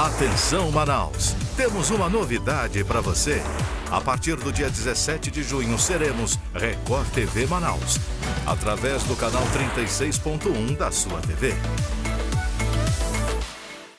Atenção Manaus, temos uma novidade para você. A partir do dia 17 de junho seremos Record TV Manaus, através do canal 36.1 da sua TV.